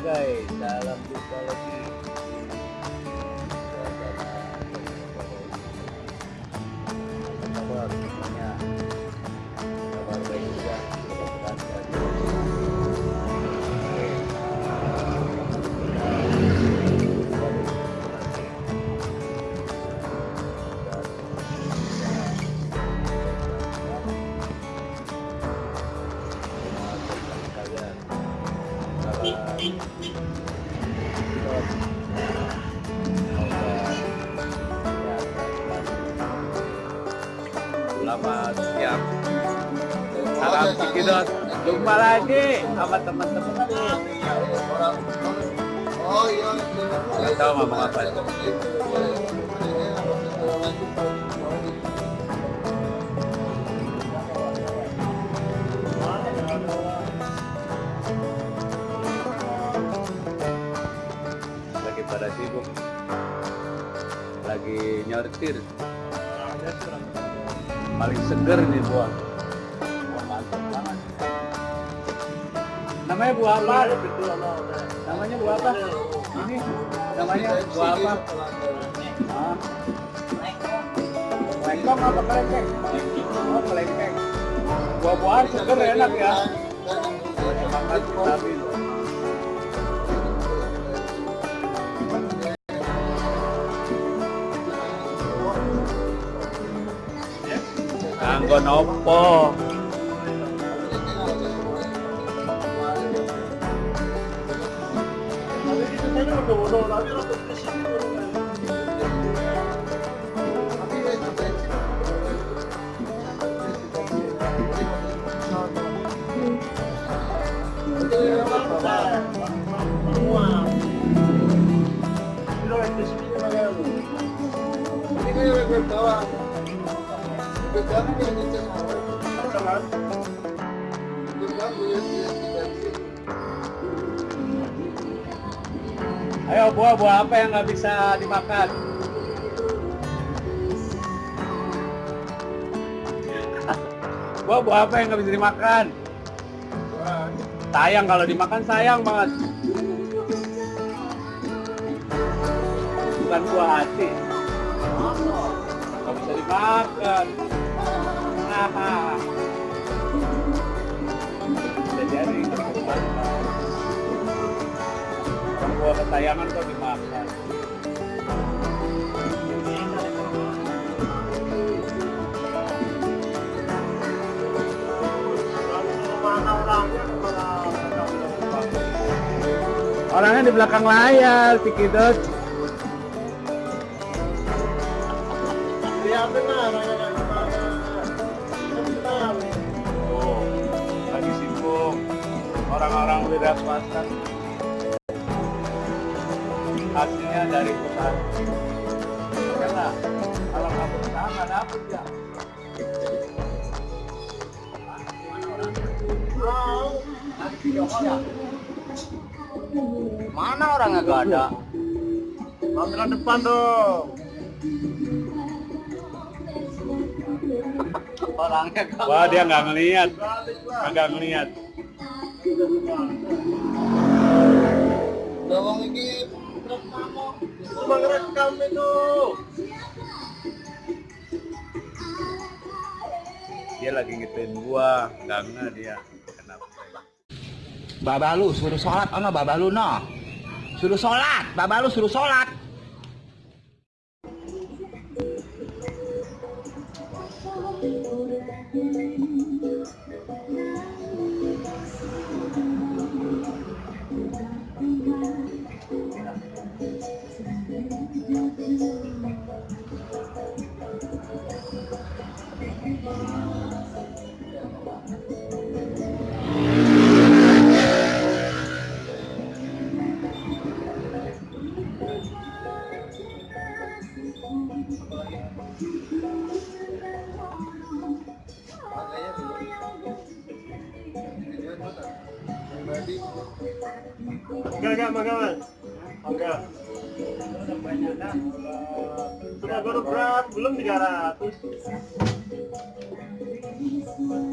guys, dalam jumpa lagi Selamat siang. Salam Cikidot. Jumpa lagi sama teman-teman. Oh iya. Nggak tahu ngomong apa. Lagi pada sibuk. Lagi nyortir. Paling seger nih buah. Buah mantap banget. Namanya buah apa? Namanya buah apa? Ini namanya buah apa? Ah. Lengkong apa kelengkeng? Oh kelengkeng. Buah-buahan seger enak ya. Semangat vitamin. 그건 없고 Estaba Ayo buah-buah apa yang nggak bisa dimakan? Buah-buah apa yang nggak bisa dimakan? Sayang kalau dimakan sayang banget. Bukan buah hati. Nggak bisa dimakan. Bisa jadi. Yang buah kesayangan kok dimakan. Orangnya di belakang layar, si Kidot. Lihat benar, orang-orang Orang-orang wira swasta. Hasilnya dari perusahaan. Karena kalau nggak berusaha nggak dapet ya. Mana orangnya gak ada? Kamera depan dong. Orangnya gak Wah dia nggak ngelihat, nggak itu. Dia lagi ngituin gua, nge dia. Kenapa? Baba lu suruh sholat ono baba lu no. Suruh sholat, baba lu suruh sholat. Enggak, enggak, enggak, enggak. Sudah baru berat, belum 300. Thank you.